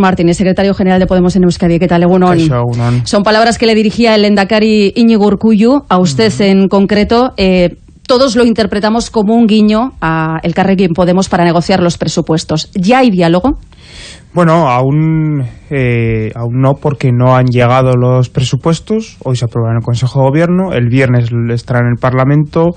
Martínez, secretario general de Podemos en Euskadi. ¿Qué tal, Egunon? Son palabras que le dirigía el Endacari Íñigo Urcuyu, a usted en concreto. Eh, todos lo interpretamos como un guiño a el Carrequín Podemos para negociar los presupuestos. ¿Ya hay diálogo? Bueno, aún, eh, aún no, porque no han llegado los presupuestos. Hoy se aprueban en el Consejo de Gobierno, el viernes estará en el Parlamento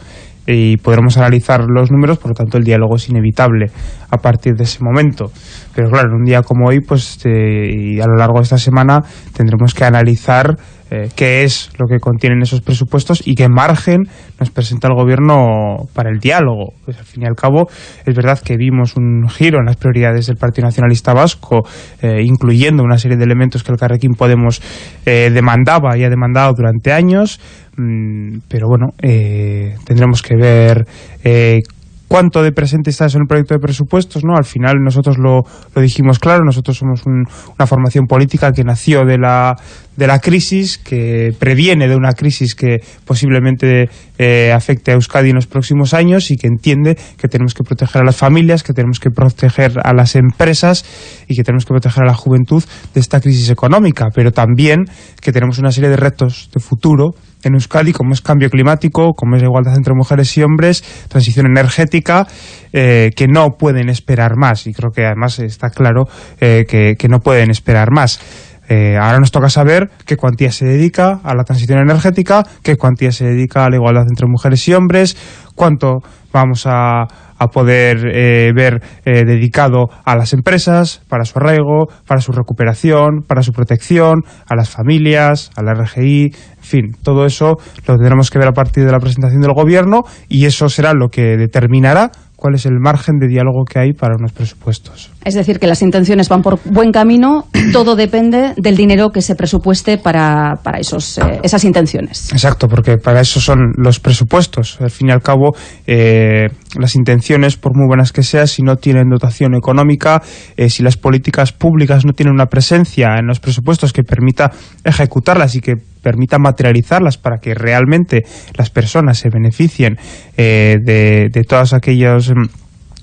y podremos analizar los números, por lo tanto el diálogo es inevitable a partir de ese momento. Pero claro, en un día como hoy, pues eh, y a lo largo de esta semana tendremos que analizar eh, qué es lo que contienen esos presupuestos y qué margen nos presenta el gobierno para el diálogo. Pues al fin y al cabo es verdad que vimos un giro en las prioridades del Partido Nacionalista Vasco, eh, incluyendo una serie de elementos que el Carrequín Podemos demandaba y ha demandado durante años, pero bueno, tendremos que ver cuánto de presente está eso en el proyecto de presupuestos, ¿no? Al final nosotros lo, lo dijimos claro, nosotros somos una formación política que nació de la, de la crisis, que previene de una crisis que posiblemente eh, afecte a Euskadi en los próximos años y que entiende que tenemos que proteger a las familias, que tenemos que proteger a las empresas y que tenemos que proteger a la juventud de esta crisis económica, pero también que tenemos una serie de retos de futuro en Euskadi, como es cambio climático, como es igualdad entre mujeres y hombres, transición energética, eh, que no pueden esperar más. Y creo que además está claro eh, que no pueden esperar más. Eh, ahora nos toca saber qué cuantía se dedica a la transición energética, qué cuantía se dedica a la igualdad entre mujeres y hombres, cuánto vamos a, poder eh, ver eh, dedicado a las empresas, para su arraigo, para su recuperación, para su protección, a las familias, a la RGI, en fin, todo eso lo tendremos que ver a partir de la presentación del Gobierno y eso será lo que determinará cuál es el margen de diálogo que hay para unos presupuestos. Es decir, que las intenciones van por buen camino, todo depende del dinero que se presupueste para, para esos, eh, esas intenciones. Exacto, porque para eso son los presupuestos. Al fin y al cabo, eh, las intenciones, por muy buenas que sean, si no tienen dotación económica, eh, si las políticas públicas no tienen una presencia en los presupuestos que permita ejecutarlas y que permita materializarlas para que realmente las personas se beneficien de, de todos aquellos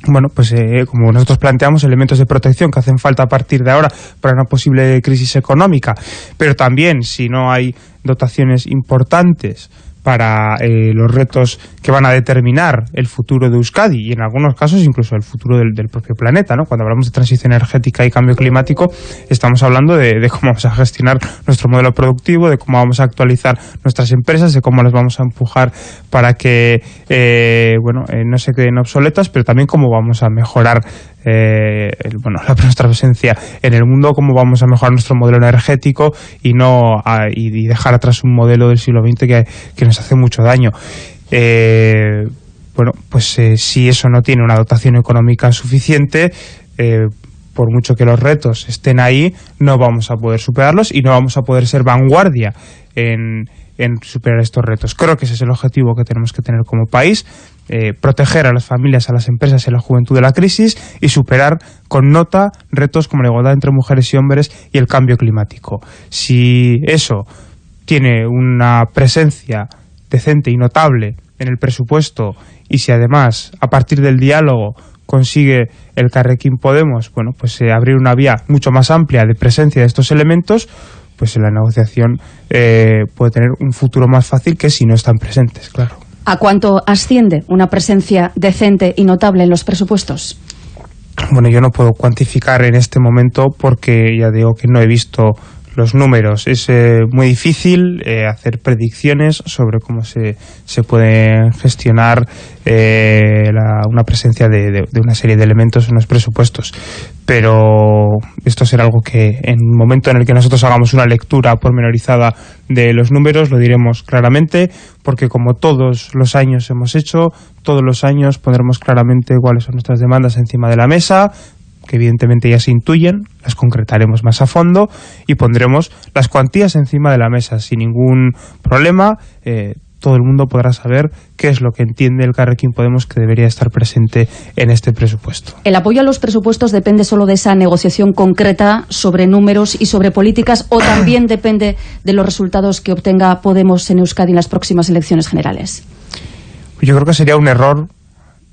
Mm, bueno, pues eh, como nosotros planteamos, elementos de protección que hacen falta a partir de ahora para una posible crisis económica, pero también si no hay dotaciones importantes para eh, los retos que van a determinar el futuro de Euskadi y en algunos casos incluso el futuro del, propio planeta. ¿no? Cuando hablamos de transición energética y cambio climático estamos hablando de, cómo vamos a gestionar nuestro modelo productivo, de cómo vamos a actualizar nuestras empresas, de cómo las vamos a empujar para que eh, bueno, eh, no se queden obsoletas, pero también cómo vamos a mejorar eh, bueno, la, nuestra presencia en el mundo, cómo vamos a mejorar nuestro modelo energético y no y, dejar atrás un modelo del siglo XX que, nos hace mucho daño. Eh, bueno, pues eh, si eso no tiene una dotación económica suficiente, por mucho que los retos estén ahí, no vamos a poder superarlos y no vamos a poder ser vanguardia en superar estos retos. Creo que ese es el objetivo que tenemos que tener como país, eh, proteger a las familias, a las empresas y a la juventud de la crisis y superar con nota retos como la igualdad entre mujeres y hombres y el cambio climático. Si eso tiene una presencia decente y notable en el presupuesto y si además a partir del diálogo consigue el Carrequín Podemos, bueno, pues eh, abrir una vía mucho más amplia de presencia de estos elementos, pues la negociación eh, puede tener un futuro más fácil que si no están presentes, claro. ¿A cuánto asciende una presencia decente y notable en los presupuestos? Bueno, yo no puedo cuantificar en este momento porque ya digo que no he visto los números. Es eh, muy difícil eh, hacer predicciones sobre cómo se, se puede gestionar eh, una presencia de, una serie de elementos en los presupuestos. Pero esto será algo que en el momento en el que nosotros hagamos una lectura pormenorizada de los números lo diremos claramente, porque como todos los años hemos hecho, todos los años pondremos claramente cuáles son nuestras demandas encima de la mesa, que evidentemente ya se intuyen, las concretaremos más a fondo y pondremos las cuantías encima de la mesa sin ningún problema. Eh, todo el mundo podrá saber qué es lo que entiende el Carrequín Podemos que debería estar presente en este presupuesto. ¿El apoyo a los presupuestos depende solo de esa negociación concreta sobre números y sobre políticas o también depende de los resultados que obtenga Podemos en Euskadi en las próximas elecciones generales? Yo creo que sería un error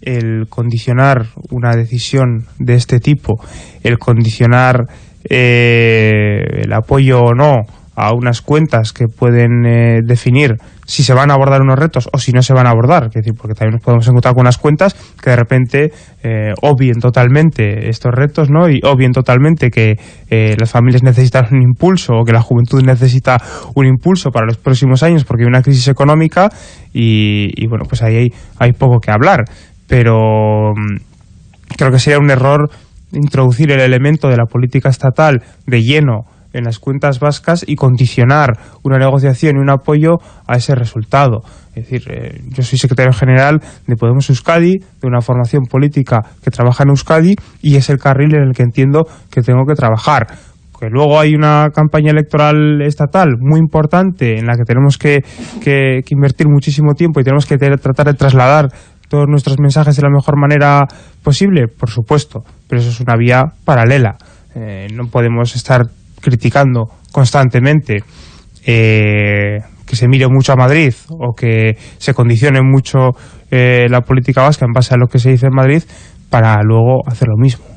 el condicionar una decisión de este tipo, el condicionar eh, el apoyo o no a unas cuentas que pueden eh, definir si se van a abordar unos retos o si no se van a abordar, es decir, porque también nos podemos encontrar con unas cuentas que de repente eh, obvien totalmente estos retos, ¿no? Y obvien totalmente que eh, las familias necesitan un impulso o que la juventud necesita un impulso para los próximos años porque hay una crisis económica y, bueno, pues ahí hay, hay, poco que hablar, pero mm, creo que sería un error introducir el elemento de la política estatal de lleno en las cuentas vascas y condicionar una negociación y un apoyo a ese resultado. Es decir, eh, yo soy secretario general de Podemos Euskadi, de una formación política que trabaja en Euskadi y es el carril en el que entiendo que tengo que trabajar que luego hay una campaña electoral estatal muy importante en la que tenemos que, que, invertir muchísimo tiempo y tenemos que tratar de trasladar todos nuestros mensajes de la mejor manera posible, por supuesto, pero eso es una vía paralela. Eh, no podemos estar criticando constantemente eh, que se mire mucho a Madrid o que se condicione mucho eh, la política vasca en base a lo que se dice en Madrid para luego hacer lo mismo.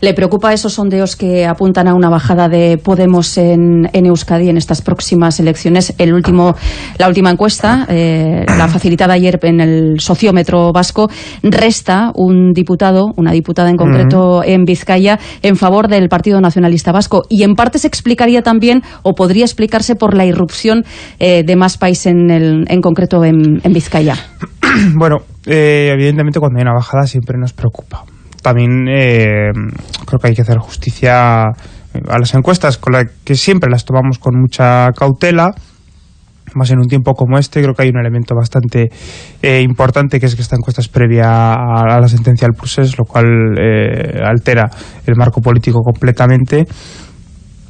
¿Le preocupa esos sondeos que apuntan a una bajada de Podemos en, Euskadi en estas próximas elecciones? El último, la última encuesta, eh, la facilitada ayer en el sociómetro vasco, resta un diputado, una diputada en concreto en Vizcaya, en favor del Partido Nacionalista Vasco. Y en parte se explicaría también, o podría explicarse por la irrupción eh, de más países en, en concreto en, Vizcaya. Bueno, eh, evidentemente cuando hay una bajada siempre nos preocupa también eh, creo que hay que hacer justicia a las encuestas, con las que siempre las tomamos con mucha cautela, más en un tiempo como este, creo que hay un elemento bastante eh, importante, que es que esta encuesta es previa a, la sentencia del procés, lo cual eh, altera el marco político completamente.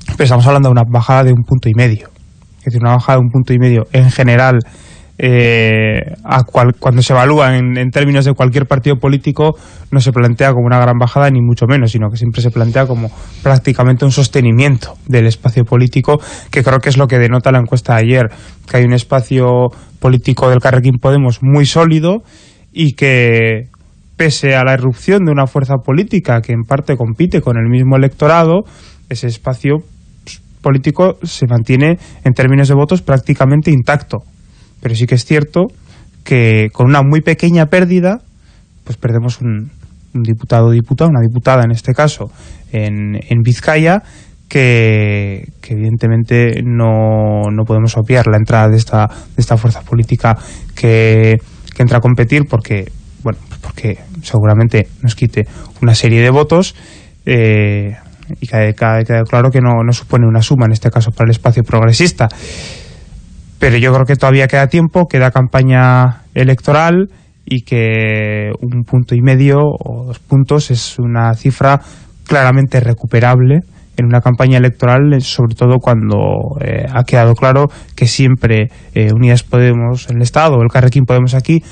Pero estamos hablando de una bajada de un punto y medio. Es decir, una bajada de un punto y medio en general eh, a cuando se evalúa en, términos de cualquier partido político no se plantea como una gran bajada ni mucho menos, sino que siempre se plantea como prácticamente un sostenimiento del espacio político, que creo que es lo que denota la encuesta de ayer, que hay un espacio político del Carrequín Podemos muy sólido y que pese a la irrupción de una fuerza política que en parte compite con el mismo electorado, ese espacio pues, político se mantiene en términos de votos prácticamente intacto pero sí que es cierto que con una muy pequeña pérdida, pues perdemos un, diputado o diputada, una diputada en este caso, en, en Vizcaya, que, evidentemente no, no, podemos obviar la entrada de esta, de esta fuerza política que, que entra a competir porque, bueno, pues porque seguramente nos quite una serie de votos eh, y queda, claro que no, no supone una suma en este caso para el espacio progresista pero yo creo que todavía queda tiempo, queda campaña electoral y que un punto y medio o dos puntos es una cifra claramente recuperable en una campaña electoral, sobre todo cuando eh, ha quedado claro que siempre eh, Unidas Podemos el Estado, el Carrequín Podemos aquí,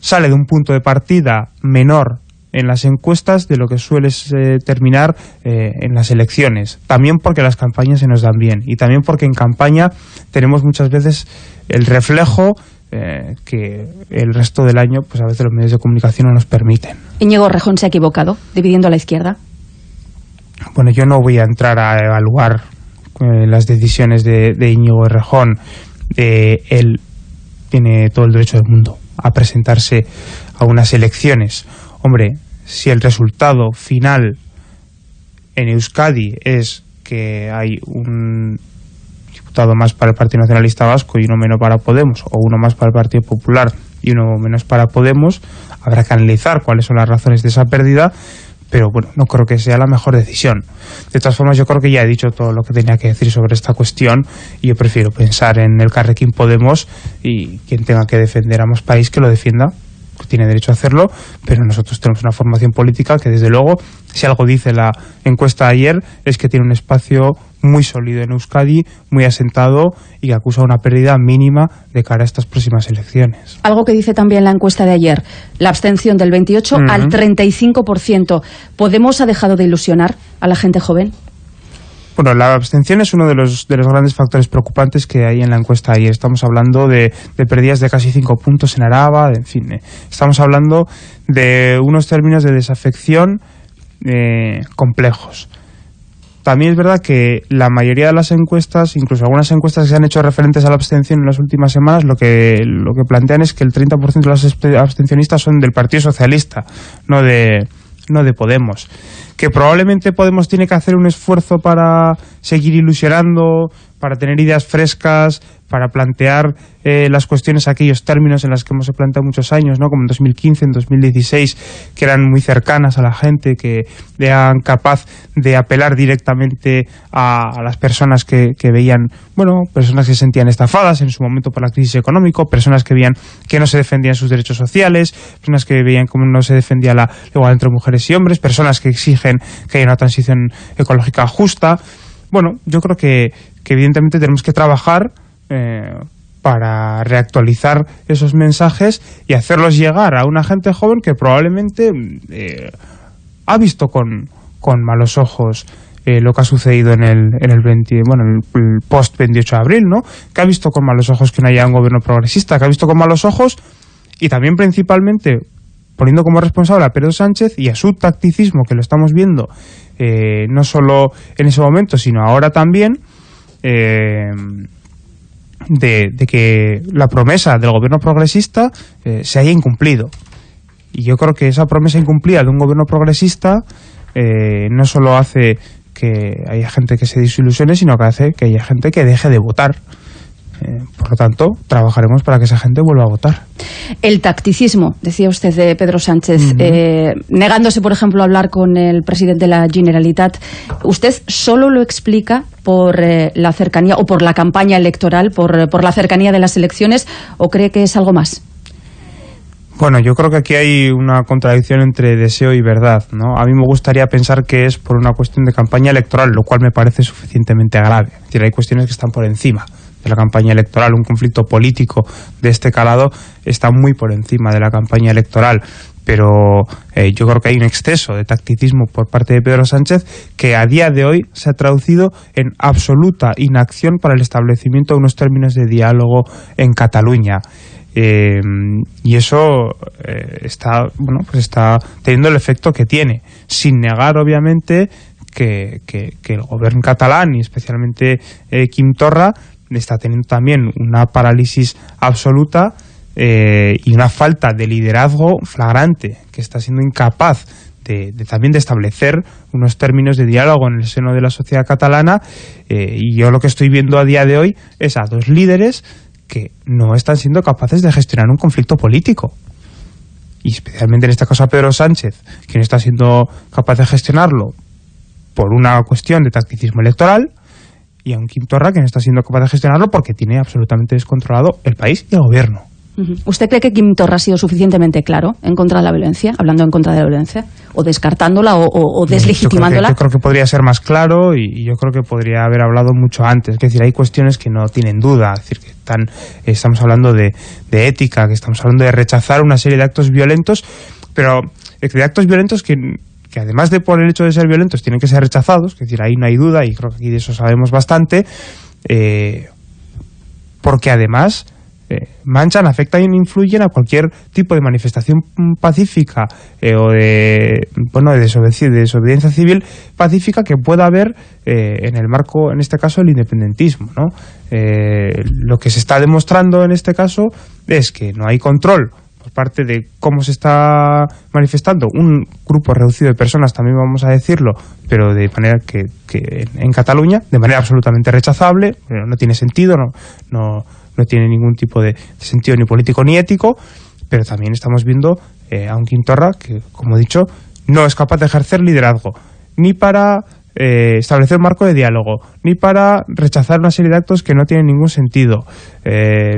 sale de un punto de partida menor en las encuestas de lo que suele eh, terminar eh, en las elecciones. También porque las campañas se nos dan bien y también porque en campaña tenemos muchas veces el reflejo eh, que el resto del año pues a veces los medios de comunicación no nos permiten. Íñigo Rejón se ha equivocado dividiendo a la izquierda. Bueno, yo no voy a entrar a evaluar las decisiones de, de Íñigo Rejón. él tiene todo el derecho del mundo a presentarse a unas elecciones Hombre, si el resultado final en Euskadi es que hay un diputado más para el Partido Nacionalista Vasco y uno menos para Podemos, o uno más para el Partido Popular y uno menos para Podemos, habrá que analizar cuáles son las razones de esa pérdida, pero bueno, no creo que sea la mejor decisión. De todas formas, yo creo que ya he dicho todo lo que tenía que decir sobre esta cuestión y yo prefiero pensar en el Carrequín Podemos y quien tenga que defender a más país que lo defienda tiene derecho a hacerlo, pero nosotros tenemos una formación política que desde luego, si algo dice la encuesta de ayer, es que tiene un espacio muy sólido en Euskadi, muy asentado y que acusa una pérdida mínima de cara a estas próximas elecciones. Algo que dice también la encuesta de ayer, la abstención del 28 al 35%. ¿Podemos ha dejado de ilusionar a la gente joven? Bueno, la abstención es uno de los, de los grandes factores preocupantes que hay en la encuesta ayer. Estamos hablando de, de pérdidas de casi cinco puntos en Araba, en fin. Eh, estamos hablando de unos términos de desafección eh, complejos. también es verdad que la mayoría de las encuestas, incluso algunas encuestas que se han hecho referentes a la abstención en las últimas semanas, lo que, lo que plantean es que el 30% de los abstencionistas son del Partido Socialista, no de, no de Podemos. Que probablemente Podemos tiene que hacer un esfuerzo para seguir ilusionando, para tener ideas frescas, para plantear eh, las cuestiones, aquellos términos en los que hemos planteado muchos años, ¿no? como en 2015, en 2016, que eran muy cercanas a la gente, que eran capaz de apelar directamente a, las personas que, veían, bueno, personas que se sentían estafadas en su momento por la crisis económica, personas que veían que no se defendían sus derechos sociales, personas que veían cómo no se defendía la igualdad entre mujeres y hombres, personas que exigen que haya una transición ecológica justa. Bueno, yo creo que, evidentemente tenemos que trabajar eh, para reactualizar esos mensajes y hacerlos llegar a una gente joven que probablemente eh, ha visto con, con malos ojos eh, lo que ha sucedido en el, en el, 20, bueno, el, post 28 de abril, ¿no? que ha visto con malos ojos que no haya un gobierno progresista, que ha visto con malos ojos y también principalmente poniendo como responsable a Pedro Sánchez y a su tacticismo, que lo estamos viendo no solo en ese momento, sino ahora también, eh, de, que la promesa del gobierno progresista eh, se haya incumplido. Y yo creo que esa promesa incumplida de un gobierno progresista eh, no solo hace que haya gente que se desilusione, sino que hace que haya gente que deje de votar. Eh, por lo tanto, trabajaremos para que esa gente vuelva a votar. El tacticismo, decía usted de Pedro Sánchez, negándose, por ejemplo, a hablar con el presidente de la Generalitat, ¿usted solo lo explica por eh, la cercanía o por la campaña electoral, por, por la cercanía de las elecciones, o cree que es algo más? Bueno, yo creo que aquí hay una contradicción entre deseo y verdad, ¿no? A mí me gustaría pensar que es por una cuestión de campaña electoral, lo cual me parece suficientemente grave. Es decir, hay cuestiones que están por encima de la campaña electoral. Un conflicto político de este calado está muy por encima de la campaña electoral pero eh, yo creo que hay un exceso de tacticismo por parte de Pedro Sánchez que a día de hoy se ha traducido en absoluta inacción para el establecimiento de unos términos de diálogo en Cataluña. Eh, y eso eh, está bueno pues está teniendo el efecto que tiene, sin negar obviamente que, que, que el gobierno catalán y especialmente Quim Torra está teniendo también una parálisis absoluta eh, y una falta de liderazgo flagrante, que está siendo incapaz de, también de establecer unos términos de diálogo en el seno de la sociedad catalana eh, y yo lo que estoy viendo a día de hoy es a dos líderes que no están siendo capaces de gestionar un conflicto político. Y especialmente en este caso a Pedro Sánchez, que no está siendo capaz de gestionarlo por una cuestión de tacticismo electoral y a un Quintorra que no está siendo capaz de gestionarlo porque tiene absolutamente descontrolado el país y el gobierno. ¿Usted cree que Kim Torra ha sido suficientemente claro en contra de la violencia, hablando en contra de la violencia, o descartándola o, deslegitimándola? Yo creo, que, podría ser más claro y, yo creo que podría haber hablado mucho antes. Es decir, hay cuestiones que no tienen duda. Es decir, que están, estamos hablando de, ética, que estamos hablando de rechazar una serie de actos violentos, pero de actos violentos que que además de por el hecho de ser violentos tienen que ser rechazados, es decir, ahí no hay duda y creo que aquí de eso sabemos bastante, eh, porque además eh, manchan, afectan e influyen a cualquier tipo de manifestación pacífica eh, o de, bueno, de desobediencia, civil pacífica que pueda haber en el marco, en este caso, el independentismo. ¿no? lo que se está demostrando en este caso es que no hay control parte de cómo se está manifestando. Un grupo reducido de personas, también vamos a decirlo, pero de manera que, que en Cataluña, de manera absolutamente rechazable, no tiene sentido, no, no no tiene ningún tipo de, sentido ni político ni ético, pero también estamos viendo eh, a un Quintorra que, como he dicho, no es capaz de ejercer liderazgo, ni para eh, establecer un marco de diálogo, ni para rechazar una serie de actos que no tienen ningún sentido, eh,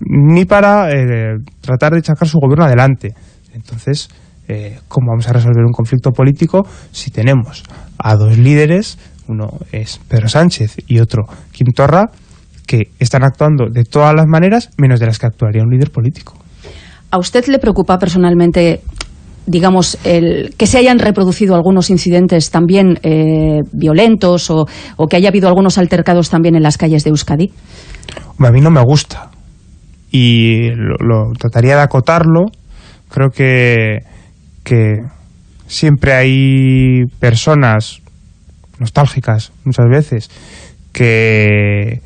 ni para tratar de sacar su gobierno adelante. Entonces, ¿cómo vamos a resolver un conflicto político si tenemos a dos líderes, uno es Pedro Sánchez y otro Quintorra, que están actuando de todas las maneras, menos de las que actuaría un líder político. ¿A usted le preocupa personalmente digamos, el, que se hayan reproducido algunos incidentes también eh, violentos o, que haya habido algunos altercados también en las calles de Euskadi? A mí no me gusta y lo, trataría de acotarlo. Creo que, que siempre hay personas nostálgicas muchas veces, que,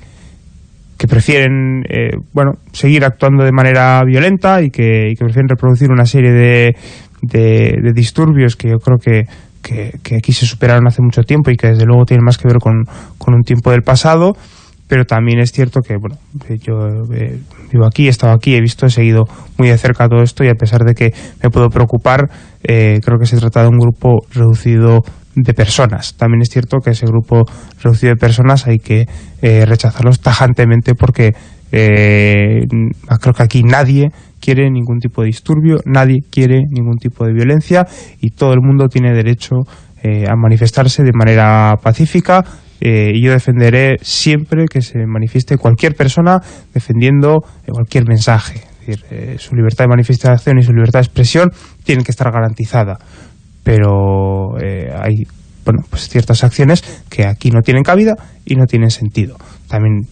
que prefieren eh, bueno seguir actuando de manera violenta y que, prefieren reproducir una serie de, de, disturbios que yo creo que, que, aquí se superaron hace mucho tiempo y que desde luego tienen más que ver con, con un tiempo del pasado pero también es cierto que bueno yo eh, vivo aquí, he estado aquí, he visto, he seguido muy de cerca todo esto y a pesar de que me puedo preocupar, eh, creo que se trata de un grupo reducido de personas. También es cierto que ese grupo reducido de personas hay que eh, rechazarlos tajantemente porque creo que aquí nadie quiere ningún tipo de disturbio, nadie quiere ningún tipo de violencia y todo el mundo tiene derecho a manifestarse de manera pacífica, eh, y yo defenderé siempre que se manifieste cualquier persona defendiendo cualquier mensaje. Eh, su libertad de manifestación y su libertad de expresión tienen que estar garantizada. Pero eh, hay bueno, pues ciertas acciones que aquí no tienen cabida y no tienen sentido. También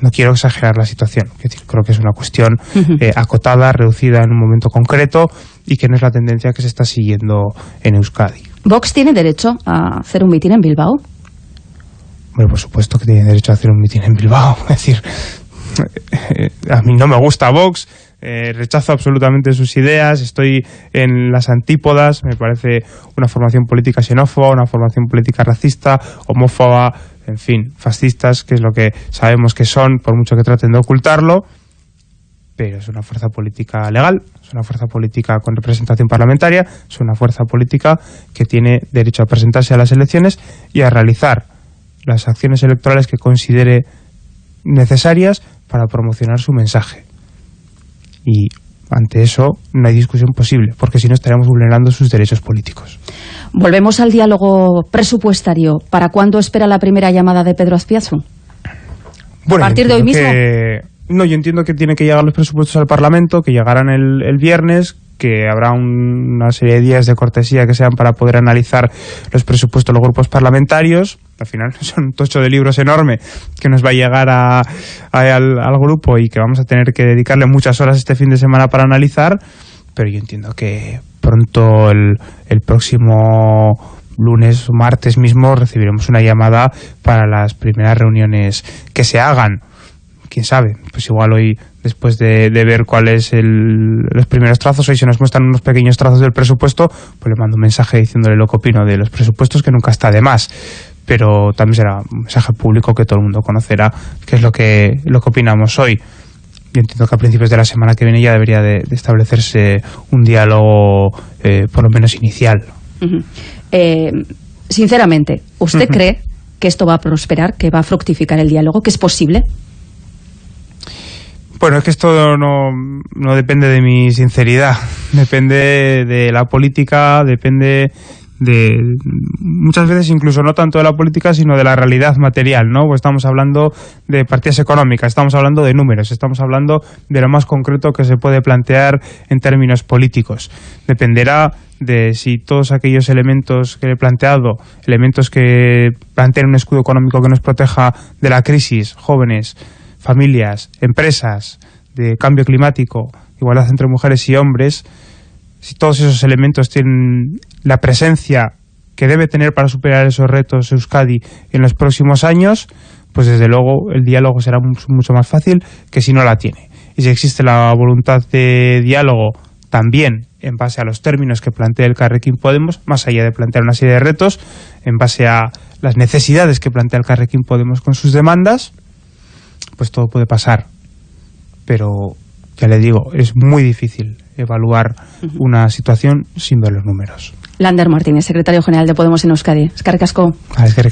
no quiero exagerar la situación. creo que es una cuestión acotada, reducida en un momento concreto y que no es la tendencia que se está siguiendo en Euskadi. ¿Vox tiene derecho a hacer un mitin en Bilbao? Bueno, por supuesto que tiene derecho a hacer un mitin en Bilbao. Es decir, eh, a mí no me gusta Vox, eh, rechazo absolutamente sus ideas, estoy en las antípodas, me parece una formación política xenófoba, una formación política racista, homófoba, en fin, fascistas, que es lo que sabemos que son, por mucho que traten de ocultarlo, pero es una fuerza política legal, es una fuerza política con representación parlamentaria, es una fuerza política que tiene derecho a presentarse a las elecciones y a realizar las acciones electorales que considere necesarias para promocionar su mensaje. Y ante eso no hay discusión posible, porque si no estaríamos vulnerando sus derechos políticos. Volvemos al diálogo presupuestario. ¿Para cuándo espera la primera llamada de Pedro Azpiazu? Bueno, ¿A partir de hoy mismo? No, yo entiendo que tiene que llegar los presupuestos al Parlamento, que llegarán el, el viernes, que habrá una serie de días de cortesía que sean para poder analizar los presupuestos de los grupos parlamentarios. Al final son un tocho de libros enorme que nos va a llegar a, al, grupo y que vamos a tener que dedicarle muchas horas este fin de semana para analizar, pero yo entiendo que pronto el, el próximo lunes o martes mismo recibiremos una llamada para las primeras reuniones que se hagan quién sabe, pues igual hoy, después de, ver cuáles los primeros trazos, hoy se nos muestran unos pequeños trazos del presupuesto, pues le mando un mensaje diciéndole lo que opino de los presupuestos, que nunca está de más. Pero también será un mensaje público que todo el mundo conocerá, qué es lo que, lo que opinamos hoy. Yo entiendo que a principios de la semana que viene ya debería de, establecerse un diálogo, eh, por lo menos inicial. Eh, sinceramente, ¿usted cree que esto va a prosperar, que va a fructificar el diálogo, que es posible? Bueno, es que esto no, no depende de mi sinceridad, depende de la política, depende de muchas veces incluso no tanto de la política sino de la realidad material, ¿no? Pues estamos hablando de partidas económicas, estamos hablando de números, estamos hablando de lo más concreto que se puede plantear en términos políticos. Dependerá de si todos aquellos elementos que he planteado, elementos que planteen un escudo económico que nos proteja de la crisis, jóvenes, familias, empresas, de cambio climático, igualdad entre mujeres y hombres, si todos esos elementos tienen la presencia que debe tener para superar esos retos Euskadi en los próximos años, pues desde luego el diálogo será mucho más fácil que si no la tiene. Y si existe la voluntad de diálogo también en base a los términos que plantea el Carrequín Podemos, más allá de plantear una serie de retos, en base a las necesidades que plantea el Carrequín Podemos con sus demandas, pues todo puede pasar. Pero, ya le digo, es muy difícil evaluar una situación sin ver los números. Lander Martínez, secretario general de Podemos en Euskadi. Es que Ah, es que